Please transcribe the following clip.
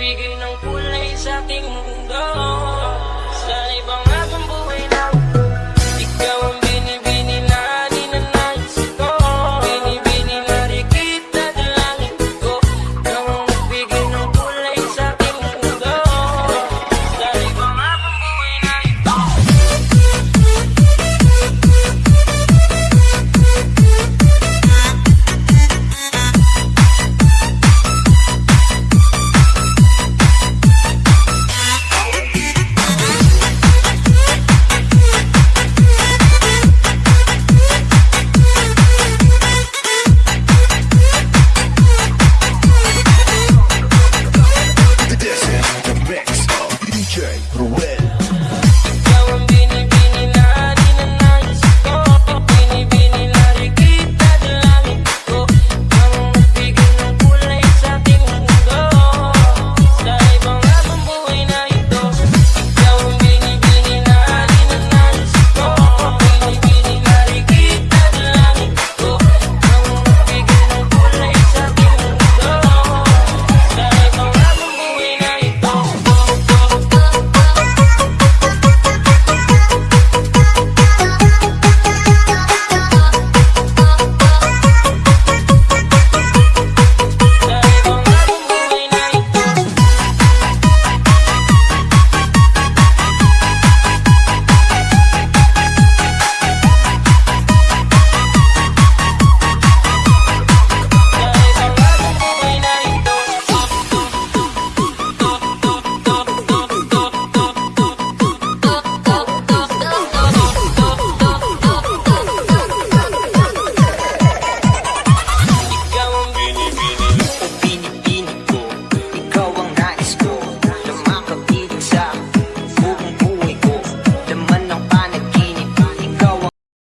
nagbigay ng kulay sa aking mundo. Ruel.